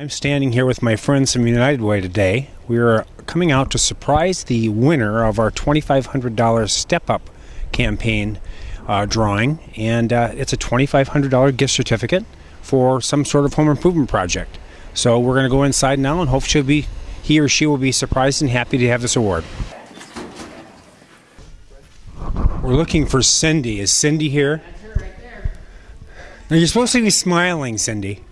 I'm standing here with my friends from United Way today. We are coming out to surprise the winner of our $2,500 Step Up campaign uh, drawing, and uh, it's a $2,500 gift certificate for some sort of home improvement project. So we're going to go inside now, and hope she'll be he or she will be surprised and happy to have this award. We're looking for Cindy. Is Cindy here? That's her right there. Now you're supposed to be smiling, Cindy.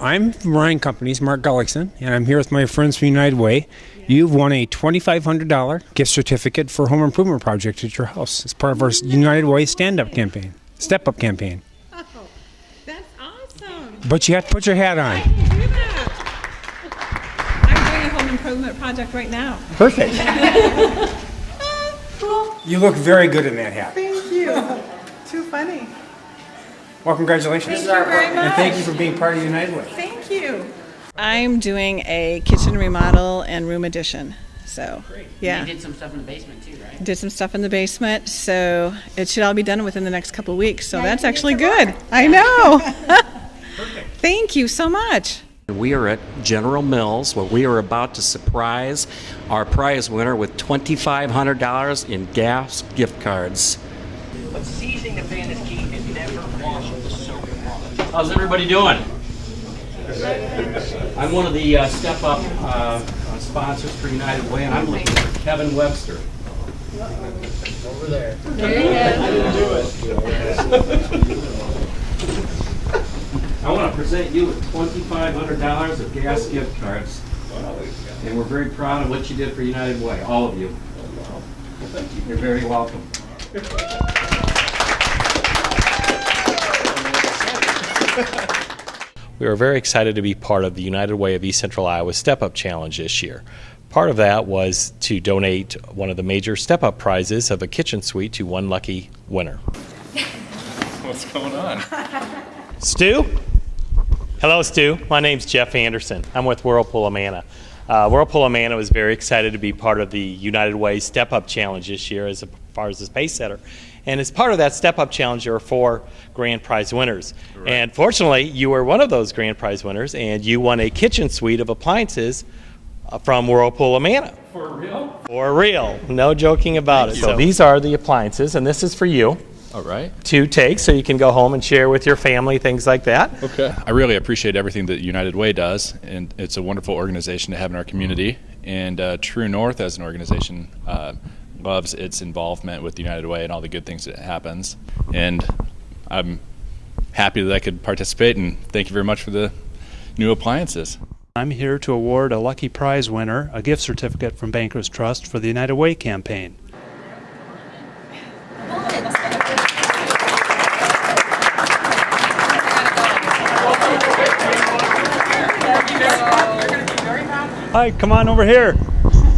I'm from Ryan Companies, Mark Gullickson, and I'm here with my friends from United Way. You've won a $2,500 gift certificate for a home improvement project at your house. It's part of our United Way stand up campaign, step up campaign. Oh, that's awesome. But you have to put your hat I on. can do that. I'm doing a home improvement project right now. Perfect. Cool. You look very good in that hat. Thank you. Too funny. Well, congratulations. Thank you very much. And thank you for being part of United Way. Thank you. I'm doing a kitchen remodel and room addition. So, yeah. You did some stuff in the basement too, right? Did some stuff in the basement, so it should all be done within the next couple of weeks. So that's actually good. I know. Perfect. Thank you so much. We are at General Mills where we are about to surprise our prize winner with $2,500 in gas gift cards. But seizing the fan is key and never wash with soap and water. How's everybody doing? I'm one of the uh, Step Up uh, uh, sponsors for United Way, and I'm looking for Kevin Webster. Over there. There he is. I want to present you with $2,500 of gas gift cards. And we're very proud of what you did for United Way, all of you. You're very welcome. We are very excited to be part of the United Way of East Central Iowa Step Up Challenge this year. Part of that was to donate one of the major Step Up prizes of a kitchen suite to one lucky winner. What's going on? Stu? Hello, Stu. My name's Jeff Anderson. I'm with Whirlpool Amana. Uh, Whirlpool Amana was very excited to be part of the United Way Step Up Challenge this year as far as the pace setter. And as part of that Step Up Challenge, there are four grand prize winners. And fortunately, you were one of those grand prize winners, and you won a kitchen suite of appliances uh, from Whirlpool Amana. For real? For real. No joking about it. So these are the appliances, and this is for you All right. to take so you can go home and share with your family, things like that. Okay. I really appreciate everything that United Way does, and it's a wonderful organization to have in our community. And uh, True North, as an organization, uh, loves its involvement with United Way and all the good things that happens. And I'm happy that I could participate. And thank you very much for the new appliances. I'm here to award a lucky prize winner a gift certificate from Bankers Trust for the United Way campaign. Hi, come on over here.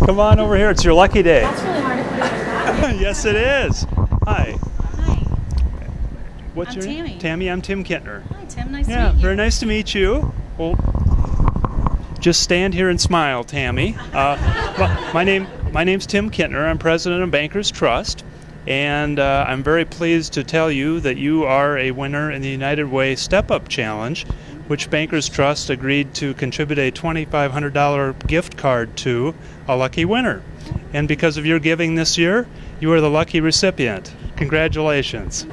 Come on over here. It's your lucky day. That's really hard to put in. yes, it is. Hi. Hi. What's I'm your Tammy. name? Tammy. I'm Tim Kintner. Hi, Tim. Nice Yeah, to meet you. very nice to meet you. Well, just stand here and smile, Tammy. Uh, my, my name, my name's Tim Kintner. I'm president of Bankers Trust, and uh, I'm very pleased to tell you that you are a winner in the United Way Step Up Challenge, which Bankers Trust agreed to contribute a $2,500 gift card to a lucky winner. And because of your giving this year, you are the lucky recipient. Congratulations.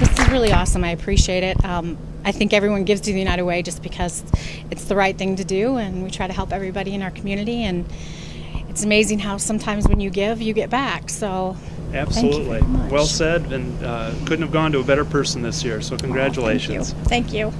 This is really awesome. I appreciate it. Um, I think everyone gives to the United Way just because it's the right thing to do, and we try to help everybody in our community. And it's amazing how sometimes when you give, you get back. So, Absolutely. Well said, and uh, couldn't have gone to a better person this year, so thank you. congratulations. Thank you.